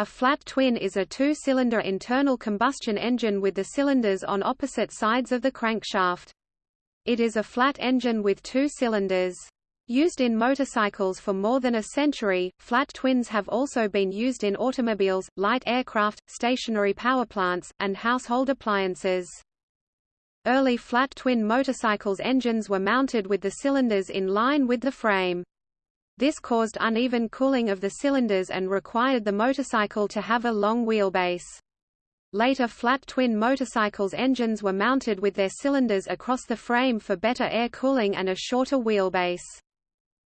A flat twin is a two-cylinder internal combustion engine with the cylinders on opposite sides of the crankshaft. It is a flat engine with two cylinders. Used in motorcycles for more than a century, flat twins have also been used in automobiles, light aircraft, stationary power plants, and household appliances. Early flat twin motorcycles' engines were mounted with the cylinders in line with the frame. This caused uneven cooling of the cylinders and required the motorcycle to have a long wheelbase. Later flat twin motorcycles' engines were mounted with their cylinders across the frame for better air cooling and a shorter wheelbase.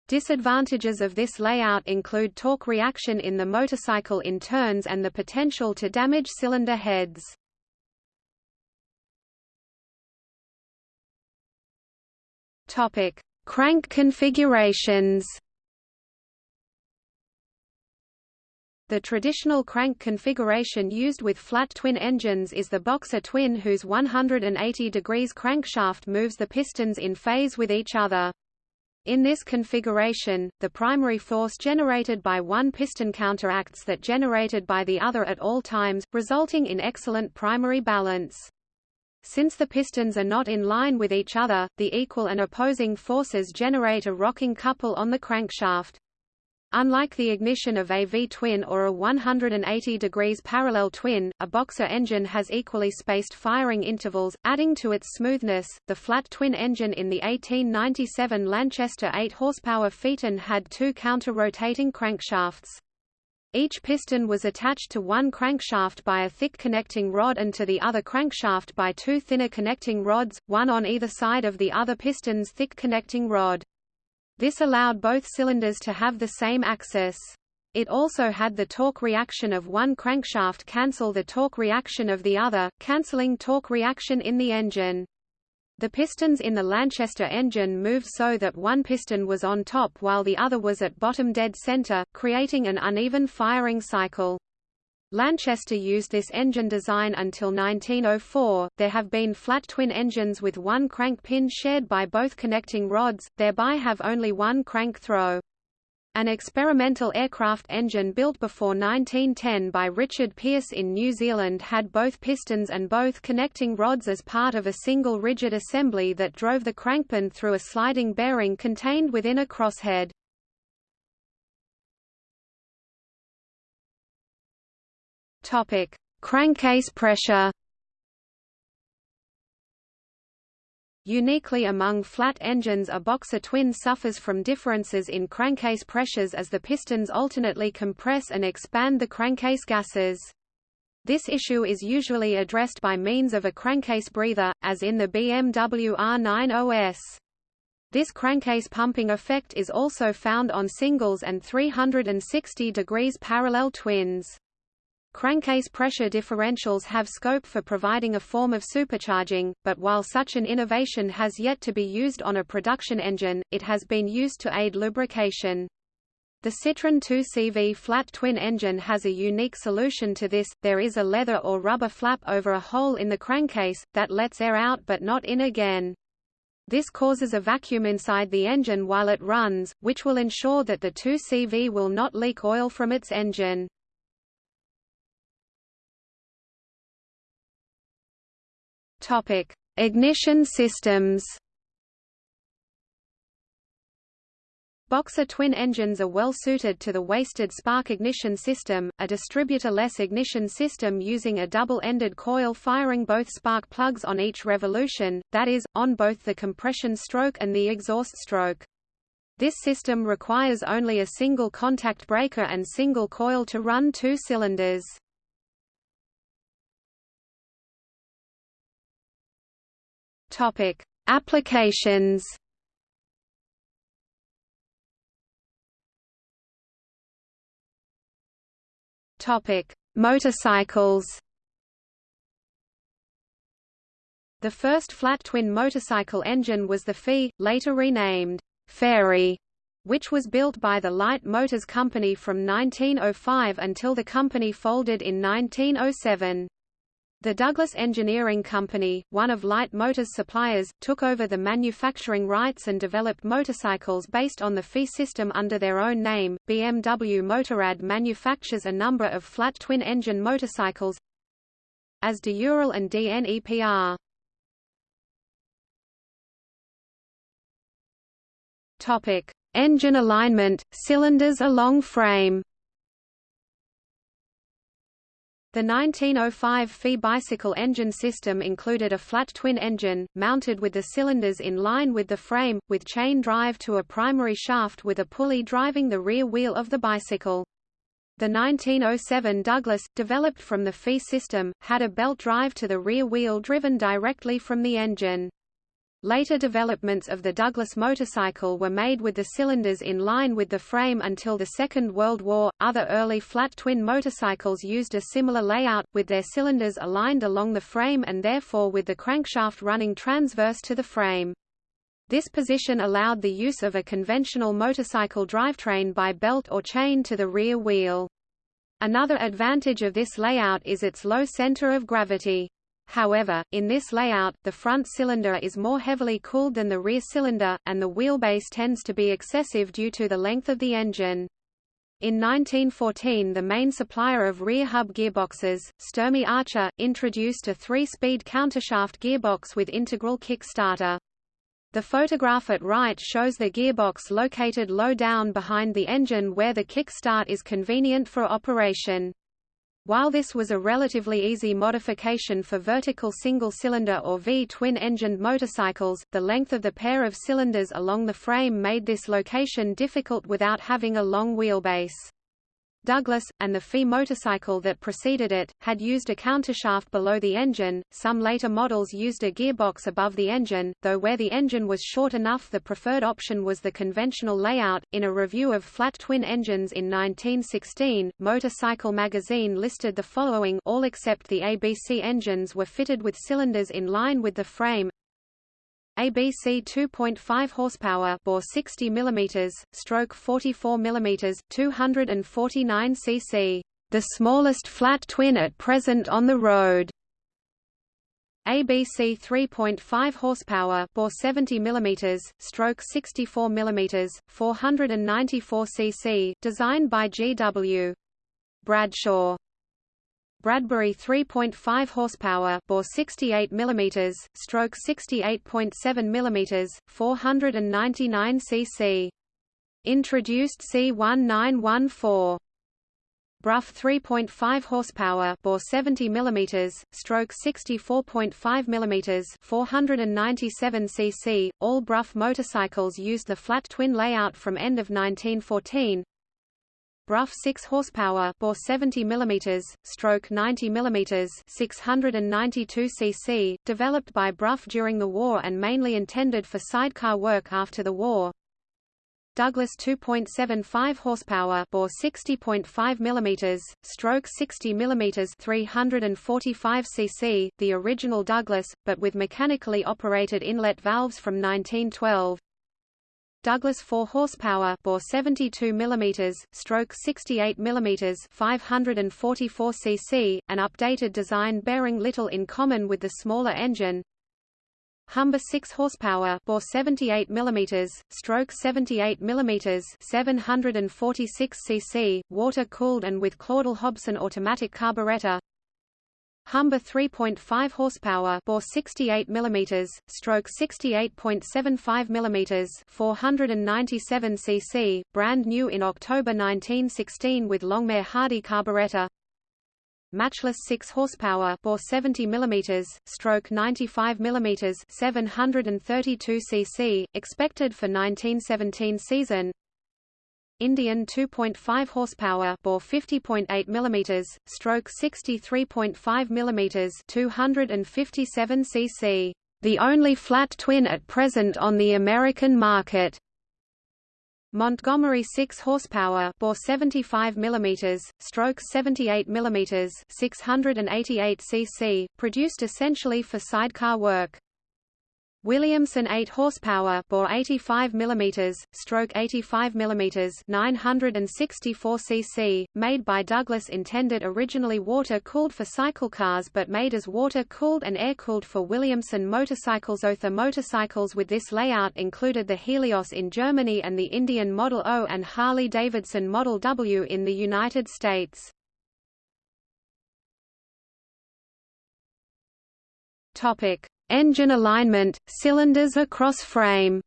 Disadvantages of this layout include torque reaction in the motorcycle in turns and the potential to damage cylinder heads. Topic: Crank configurations. The traditional crank configuration used with flat twin engines is the boxer twin whose 180 degrees crankshaft moves the pistons in phase with each other. In this configuration, the primary force generated by one piston counteracts that generated by the other at all times, resulting in excellent primary balance. Since the pistons are not in line with each other, the equal and opposing forces generate a rocking couple on the crankshaft. Unlike the ignition of a V-twin or a 180 degrees parallel twin, a boxer engine has equally spaced firing intervals, adding to its smoothness. The flat twin engine in the 1897 Lanchester 8 horsepower Phaeton had two counter-rotating crankshafts. Each piston was attached to one crankshaft by a thick connecting rod and to the other crankshaft by two thinner connecting rods, one on either side of the other piston's thick connecting rod. This allowed both cylinders to have the same axis. It also had the torque reaction of one crankshaft cancel the torque reaction of the other, cancelling torque reaction in the engine. The pistons in the Lanchester engine moved so that one piston was on top while the other was at bottom dead center, creating an uneven firing cycle. Lanchester used this engine design until 1904. There have been flat twin engines with one crank pin shared by both connecting rods, thereby have only one crank throw. An experimental aircraft engine built before 1910 by Richard Pearse in New Zealand had both pistons and both connecting rods as part of a single rigid assembly that drove the crankpin through a sliding bearing contained within a crosshead. Topic: Crankcase pressure. Uniquely among flat engines a boxer twin suffers from differences in crankcase pressures as the pistons alternately compress and expand the crankcase gases. This issue is usually addressed by means of a crankcase breather, as in the BMW R90S. This crankcase pumping effect is also found on singles and 360 degrees parallel twins. Crankcase pressure differentials have scope for providing a form of supercharging, but while such an innovation has yet to be used on a production engine, it has been used to aid lubrication. The Citroën 2CV flat twin engine has a unique solution to this, there is a leather or rubber flap over a hole in the crankcase, that lets air out but not in again. This causes a vacuum inside the engine while it runs, which will ensure that the 2CV will not leak oil from its engine. Topic: Ignition systems. Boxer twin engines are well suited to the wasted spark ignition system, a distributor-less ignition system using a double-ended coil firing both spark plugs on each revolution, that is, on both the compression stroke and the exhaust stroke. This system requires only a single contact breaker and single coil to run two cylinders. Topic: Applications. Topic: Motorcycles. The first flat twin motorcycle engine was the Fée, later renamed Fairy, which was built by the Light Motors Company from 1905 until the company folded in 1907. The Douglas Engineering Company, one of Light Motors' suppliers, took over the manufacturing rights and developed motorcycles based on the FE system under their own name. BMW Motorrad manufactures a number of flat twin-engine motorcycles as de Ural and DNEPR. Topic: Engine alignment, cylinders along frame. The 1905 Fee bicycle engine system included a flat twin engine, mounted with the cylinders in line with the frame, with chain drive to a primary shaft with a pulley driving the rear wheel of the bicycle. The 1907 Douglas, developed from the Fee system, had a belt drive to the rear wheel driven directly from the engine. Later developments of the Douglas motorcycle were made with the cylinders in line with the frame until the Second World War. Other early flat twin motorcycles used a similar layout, with their cylinders aligned along the frame and therefore with the crankshaft running transverse to the frame. This position allowed the use of a conventional motorcycle drivetrain by belt or chain to the rear wheel. Another advantage of this layout is its low center of gravity. However, in this layout, the front cylinder is more heavily cooled than the rear cylinder, and the wheelbase tends to be excessive due to the length of the engine. In 1914 the main supplier of rear hub gearboxes, Sturmey Archer, introduced a three-speed countershaft gearbox with integral kickstarter. The photograph at right shows the gearbox located low down behind the engine where the kickstart is convenient for operation. While this was a relatively easy modification for vertical single-cylinder or V-twin-engined motorcycles, the length of the pair of cylinders along the frame made this location difficult without having a long wheelbase. Douglas, and the FE motorcycle that preceded it, had used a countershaft below the engine. Some later models used a gearbox above the engine, though where the engine was short enough the preferred option was the conventional layout. In a review of flat twin engines in 1916, Motorcycle magazine listed the following all except the ABC engines were fitted with cylinders in line with the frame, ABC 2.5 horsepower bore 60 mm, stroke 44 mm, 249 cc, the smallest flat twin at present on the road. ABC 3.5 horsepower bore 70 mm, stroke 64 mm, 494 cc, designed by G.W. Bradshaw. Bradbury 3.5 horsepower bore 68 mm, stroke 68.7 mm, 499 cc. Introduced C1914. Brough 3.5 horsepower bore 70 mm, stroke 64.5 mm, 497 cc. All Brough motorcycles used the flat twin layout from end of 1914. Brough 6 horsepower bore 70 mm, stroke 90 mm 692 cc, developed by Brough during the war and mainly intended for sidecar work after the war. Douglas 2.75 horsepower bore 60.5 mm, stroke 60 mm 345 cc, the original Douglas, but with mechanically operated inlet valves from 1912. Douglas 4 horsepower bore 72 mm, stroke 68 mm 544 cc, an updated design bearing little in common with the smaller engine. Humber 6 horsepower bore 78 mm, stroke 78 mm 746 cc, water-cooled and with Claudel Hobson automatic carburetor. Humber 3.5 horsepower bore 68 mm, stroke 68.75 mm 497 cc, brand new in October 1916 with Longmire Hardy carburetor. Matchless 6 horsepower bore 70 mm, stroke 95 mm 732 cc, expected for 1917 season. Indian 2.5 horsepower bore 50.8 mm, stroke 63.5 mm 257 cc. The only flat twin at present on the American market. Montgomery 6 horsepower bore 75 mm, stroke 78 mm 688 cc, produced essentially for sidecar work. Williamson 8 horsepower bore 85 mm, stroke 85 mm 964 cc, made by Douglas intended originally water-cooled for cycle cars but made as water-cooled and air-cooled for Williamson motorcycles. Other motorcycles with this layout included the Helios in Germany and the Indian Model O and Harley-Davidson Model W in the United States. Topic Engine alignment, cylinders across frame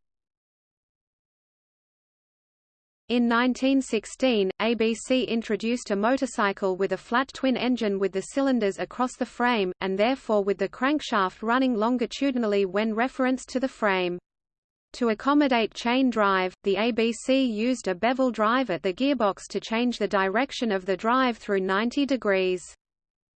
In 1916, ABC introduced a motorcycle with a flat twin engine with the cylinders across the frame, and therefore with the crankshaft running longitudinally when referenced to the frame. To accommodate chain drive, the ABC used a bevel drive at the gearbox to change the direction of the drive through 90 degrees.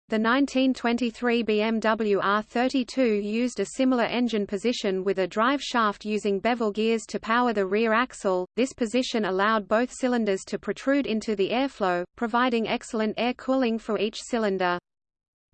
The 1923 BMW R32 used a similar engine position with a drive shaft using bevel gears to power the rear axle. This position allowed both cylinders to protrude into the airflow, providing excellent air cooling for each cylinder.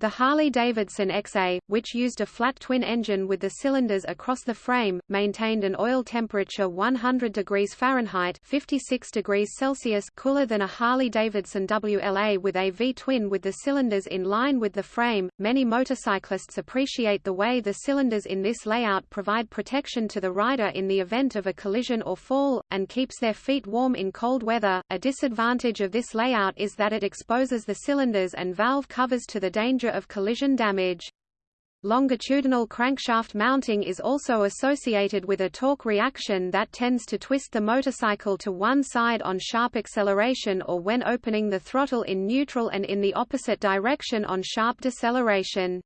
The Harley-Davidson XA, which used a flat twin engine with the cylinders across the frame, maintained an oil temperature 100 degrees Fahrenheit 56 degrees Celsius cooler than a Harley-Davidson WLA with a V-twin with the cylinders in line with the frame. Many motorcyclists appreciate the way the cylinders in this layout provide protection to the rider in the event of a collision or fall, and keeps their feet warm in cold weather. A disadvantage of this layout is that it exposes the cylinders and valve covers to the danger of collision damage. Longitudinal crankshaft mounting is also associated with a torque reaction that tends to twist the motorcycle to one side on sharp acceleration or when opening the throttle in neutral and in the opposite direction on sharp deceleration.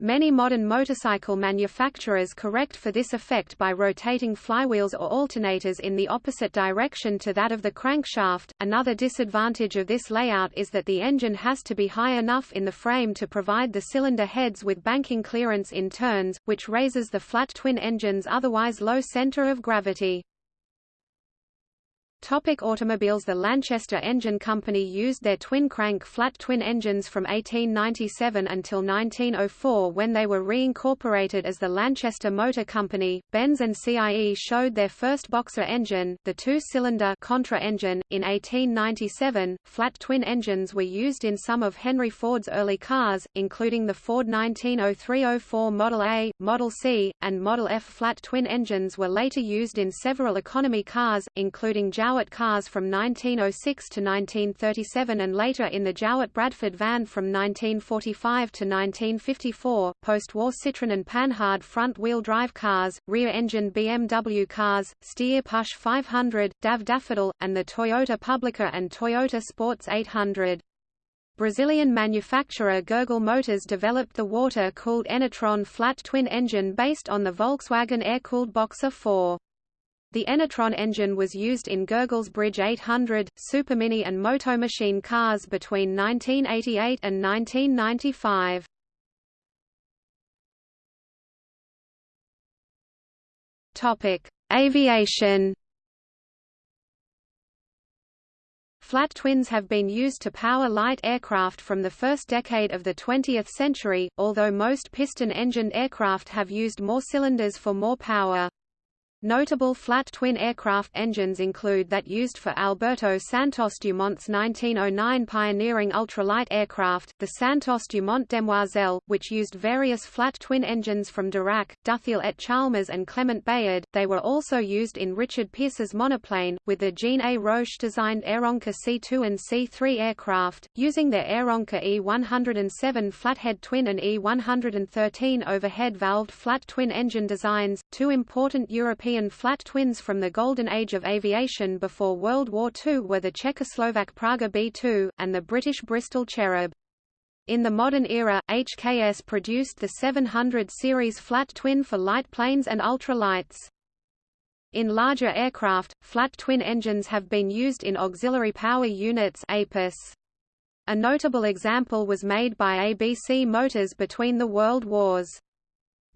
Many modern motorcycle manufacturers correct for this effect by rotating flywheels or alternators in the opposite direction to that of the crankshaft. Another disadvantage of this layout is that the engine has to be high enough in the frame to provide the cylinder heads with banking clearance in turns, which raises the flat twin engine's otherwise low center of gravity. Topic automobiles The Lanchester Engine Company used their twin-crank flat twin engines from 1897 until 1904 when they were reincorporated as the Lanchester Motor Company. Benz and CIE showed their first boxer engine, the two-cylinder Contra engine, in 1897. Flat twin engines were used in some of Henry Ford's early cars, including the Ford 1903-04 Model A, Model C, and Model F. Flat twin engines were later used in several economy cars, including Jowett cars from 1906 to 1937 and later in the Jowett Bradford van from 1945 to 1954, post-war Citroën and Panhard front-wheel drive cars, rear-engine BMW cars, Steyr Puch 500, DAF Daffodil, and the Toyota Publica and Toyota Sports 800. Brazilian manufacturer Gurgel Motors developed the water-cooled Enertron flat twin engine based on the Volkswagen air-cooled Boxer 4. The Enertron engine was used in Gurgel's Bridge 800, Supermini and Moto Machine cars between 1988 and 1995. Topic: Aviation. Flat twins have been used to power light aircraft from the first decade of the 20th century, although most piston-engined aircraft have used more cylinders for more power. Notable flat twin aircraft engines include that used for Alberto Santos Dumont's 1909 pioneering ultralight aircraft, the Santos Dumont Demoiselle, which used various flat twin engines from Darracq, Dutheil et Chalmers and Clement Bayard. They were also used in Richard Pearse's monoplane, with the Jean A. Roche designed Aeronca C2 and C3 aircraft, using their Aeronca E107 flathead twin and E113 overhead valved flat twin engine designs. Two important European European flat twins from the golden age of aviation before World War II were the Czechoslovak Praga B-2, and the British Bristol Cherub. In the modern era, HKS produced the 700 series flat twin for light planes and ultralights. In larger aircraft, flat twin engines have been used in auxiliary power units APUS. A notable example was made by ABC Motors between the World Wars.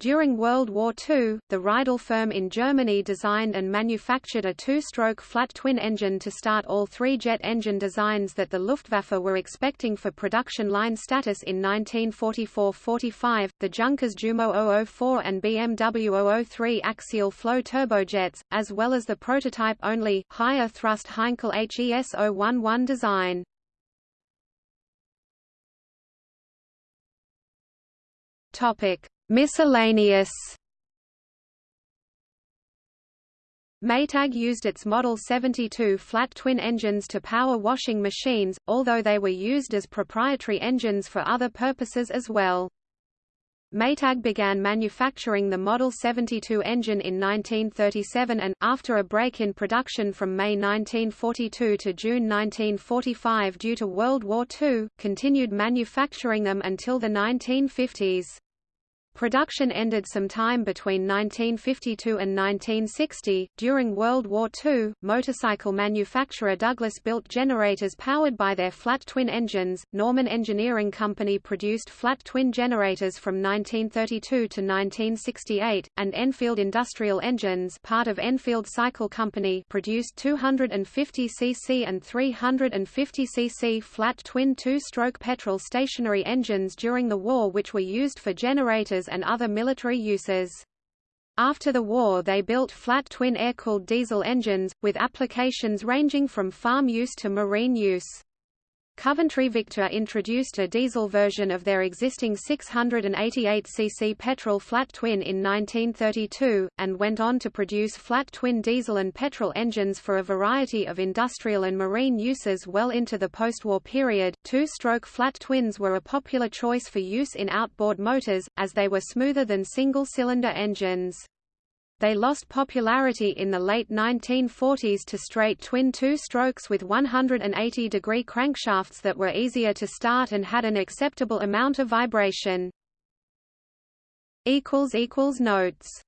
During World War II, the Riedel firm in Germany designed and manufactured a two-stroke flat twin engine to start all three jet engine designs that the Luftwaffe were expecting for production line status in 1944–45, the Junkers Jumo 004 and BMW 003 axial flow turbojets, as well as the prototype-only, higher thrust Heinkel HES 011 design. Topic Miscellaneous Maytag used its Model 72 flat twin engines to power washing machines, although they were used as proprietary engines for other purposes as well. Maytag began manufacturing the Model 72 engine in 1937 and, after a break in production from May 1942 to June 1945 due to World War II, continued manufacturing them until the 1950s. Production ended some time between 1952 and 1960. During World War II, motorcycle manufacturer Douglas built generators powered by their flat twin engines. Norman Engineering Company produced flat twin generators from 1932 to 1968, and Enfield Industrial Engines, part of Enfield Cycle Company, produced 250 cc and 350 cc flat twin two-stroke petrol stationary engines during the war which were used for generators and other military uses. After the war they built flat twin air-cooled diesel engines, with applications ranging from farm use to marine use. Coventry Victor introduced a diesel version of their existing 688cc petrol flat twin in 1932, and went on to produce flat twin diesel and petrol engines for a variety of industrial and marine uses well into the post-war period. Two-stroke flat twins were a popular choice for use in outboard motors, as they were smoother than single-cylinder engines. They lost popularity in the late 1940s to straight twin two-strokes with 180-degree crankshafts that were easier to start and had an acceptable amount of vibration. Notes